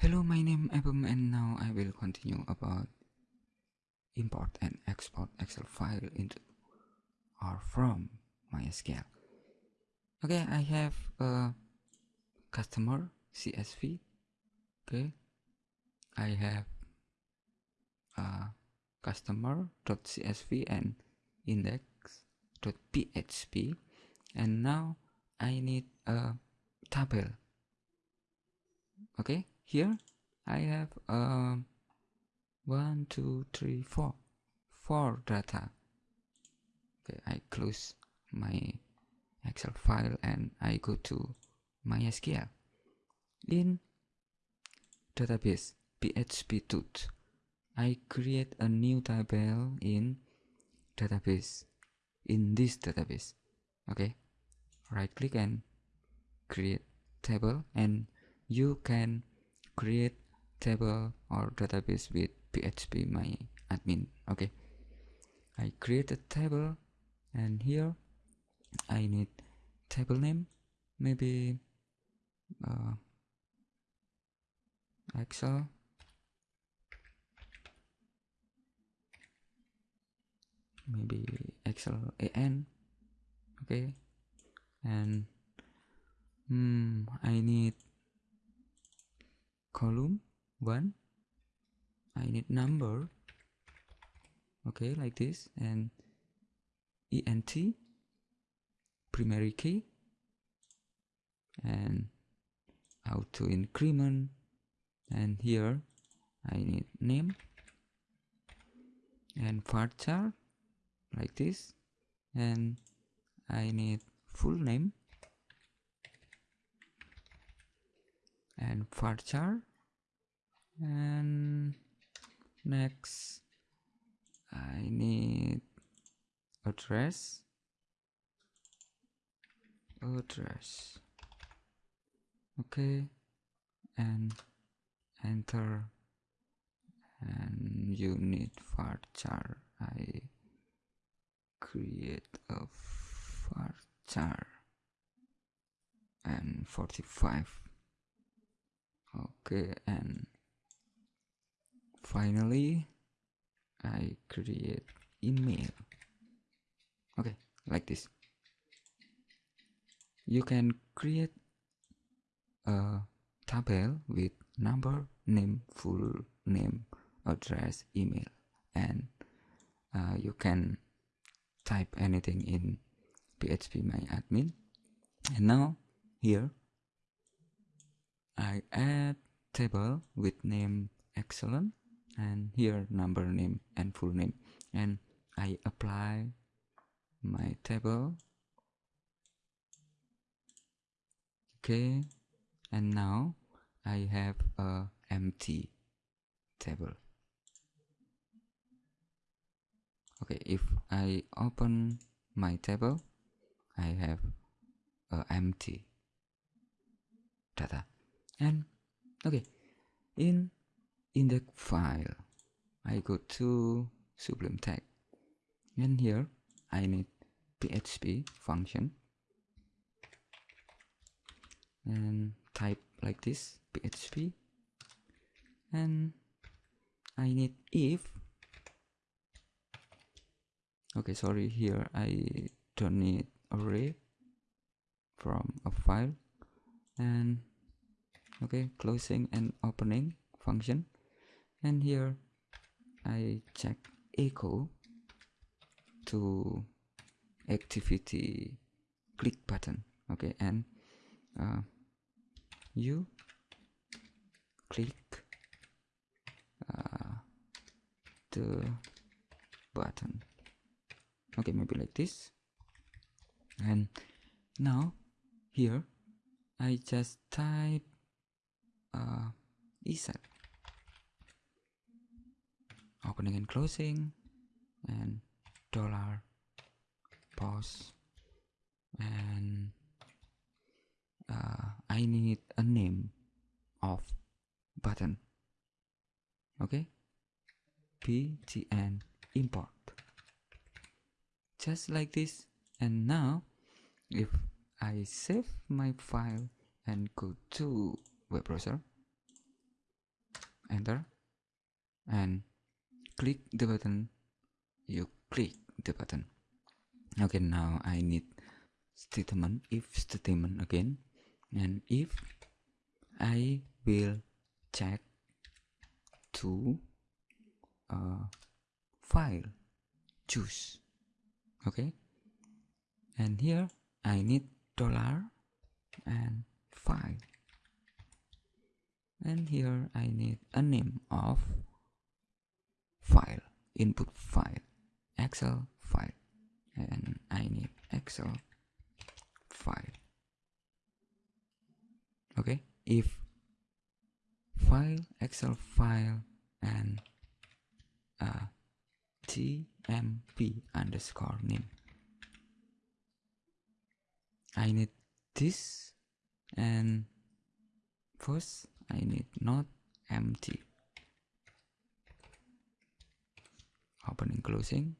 Hello, my name is Abum and now I will continue about import and export Excel file into or from MySQL. Okay, I have a customer CSV. Okay, I have a customer.csv and index.php and now I need a table okay here I have um, one two three four four data. Okay I close my Excel file and I go to MySQL. In database PHP tooth I create a new table in database in this database. Okay right click and create table and you can create table or database with php my admin. Okay. I create a table and here i need table name. Maybe uh, excel. Maybe excel an okay. And hmm, i need column 1 I need number. Okay like this. And int primary key. And auto increment. And here I need name. And varchar like this. And I need full name and varchar and next I need address address okay. And enter. And you need varchar I create a varchar and 45 okay and finally I create email. Okay like this. You can create a table with number name full name address email and uh, you can type anything in php my admin. And now here I add table with name excellent and here number name and full name. And I apply my table. Okay. And now I have a empty table. Okay if I open my table I have a empty data and okay. In in the file. I go to Sublime Text. And here I need PHP function. And type like this PHP and I need if. Okay sorry here I don't need array from a file. And okay closing and opening function. And here I check echo to activity click button. Okay and uh, you click uh, the button. Okay maybe like this. And now here I just type uh, isset opening and closing. And dollar pause. And uh, I need a name of button. Okay? btn import. Just like this. And now if I save my file and go to web browser. Enter. And click the button. You click the button. Okay now I need statement if statement again. And if I will check to uh, file choose. Okay? And here I need dollar and file and here I need a name of file input file excel file. And I need excel file. Okay? If file excel file and uh, tmp underscore name. I need this and first I need not empty. Opening closing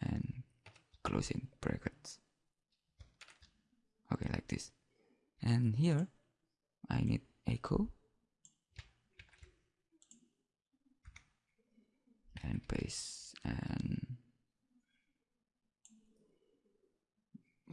and closing brackets. Okay like this. And here I need echo and paste and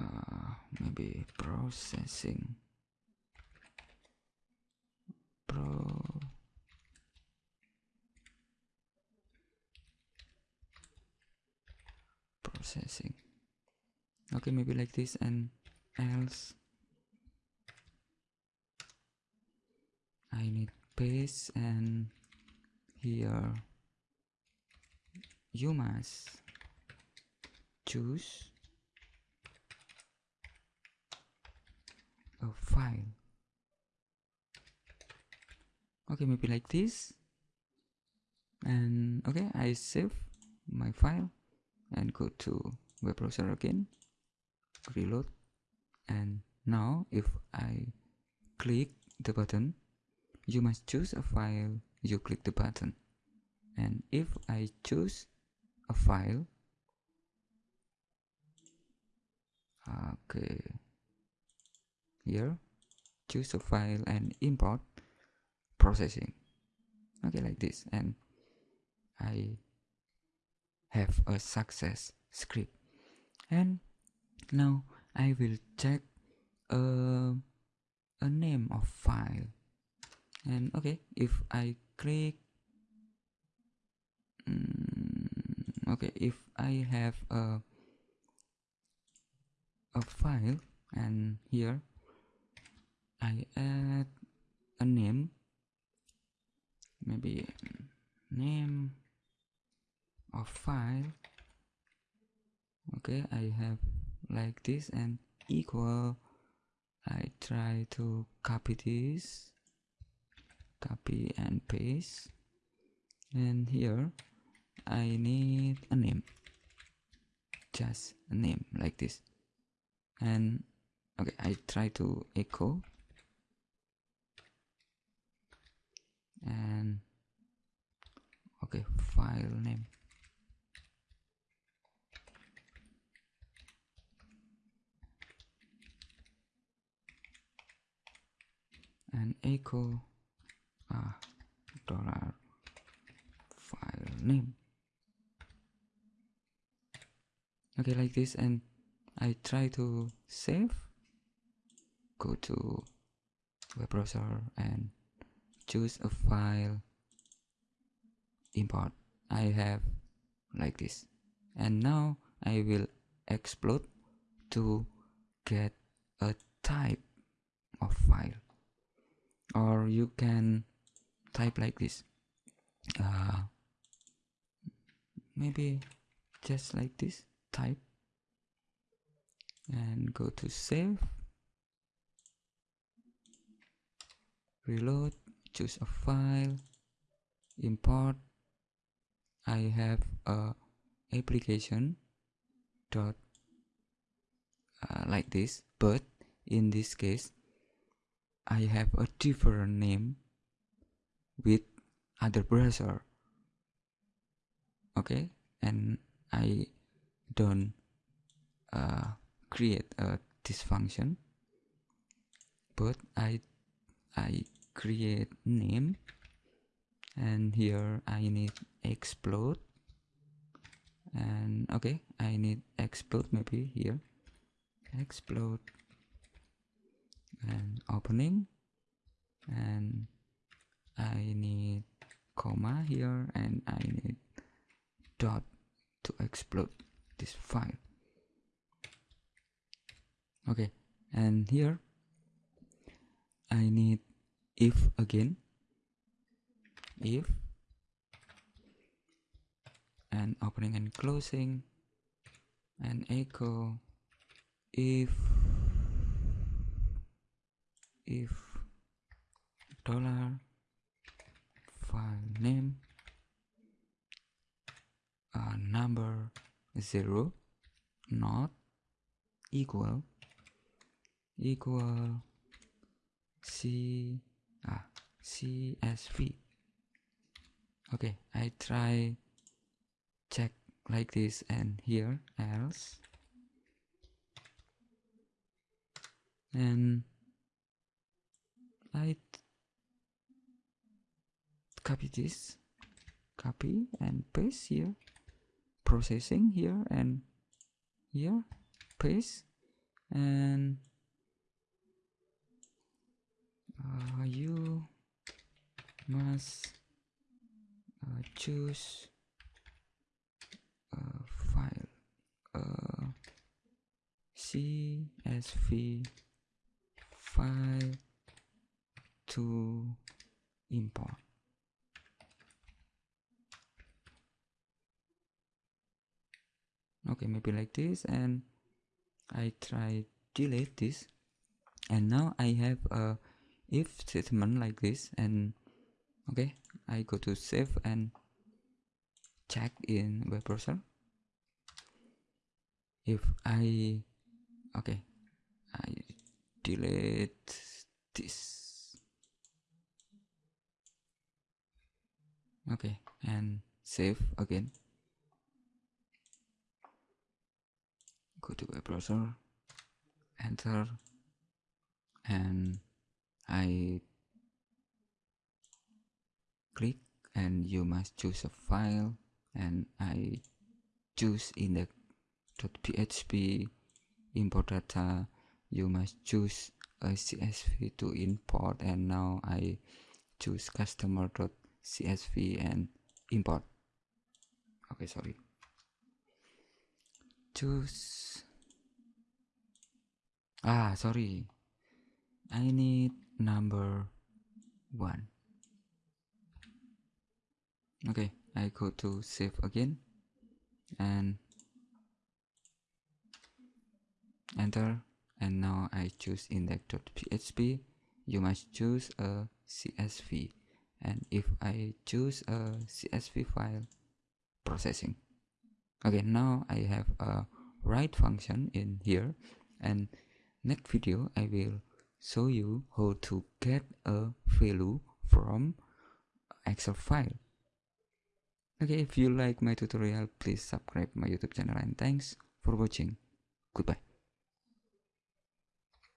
uh, maybe processing processing okay maybe like this and else. I need paste and here. You must choose a file. Okay maybe like this. And okay I save my file and go to web browser again reload. And now if I click the button you must choose a file. You click the button. And if I choose a file okay here choose a file and import processing. Okay like this. And I have a success script. And now I will check a, a name of file. And okay if I click mm, okay if I have a a file and here I add a name maybe name of file okay I have like this and equal. I try to copy this. Copy and paste. And here I need a name. Just a name like this. And okay I try to echo. And okay file name echo. Ah dollar file name. Okay like this and I try to save go to web browser and choose a file import. I have like this. And now I will explode to get a type of file or you can type like this. Uh, maybe just like this type and go to save. Reload choose a file import. I have a application dot uh, like this but in this case I have a different name with other browser. Okay? And I don't uh, create a this function. But I I create name. And here I need explode. And okay I need explode maybe here. Explode and opening. And I need comma here and I need dot to explode this file. Okay and here I need if again. If and opening and closing and echo if if dollar file name uh, number zero not equal equal c ah csv okay i try check like this and here else. And I copy this copy and paste here. Processing here and here paste and uh, you must uh, choose a file uh, CSV file to import. Okay maybe like this and I try delete this. And now I have a if statement like this and okay I go to save and check in web browser. If I okay I delete this okay and save again. Go to web browser enter and I click and you must choose a file and I choose index.php import data. You must choose a CSV to import and now I choose customer.csv and import. Okay sorry. Choose. Ah sorry. I need number one. Okay I go to save again and enter. And now I choose index.php you must choose a CSV and if I choose a CSV file processing okay now I have a write function in here. And next video I will show you how to get a value from Excel file. Okay if you like my tutorial please subscribe my youtube channel. And thanks for watching. Goodbye